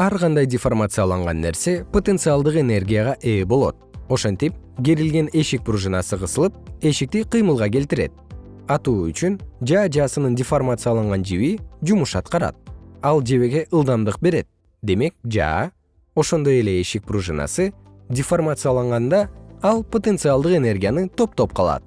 ар кандай деформацияланган нерсе потенциалдык энергияга ээ болот. Ошентип керилген эшик пружинасы кысылып эшикти кыймылга келтирет. Атуу үчүн жаа жаасынын деформацияланган жиби жумуш аткарат. Ал жебеге ылдамдык берет. Демек жаа ошондой эле эшик пружинасы деформацияланганда ал потенциалдык энергияны топтоп калат.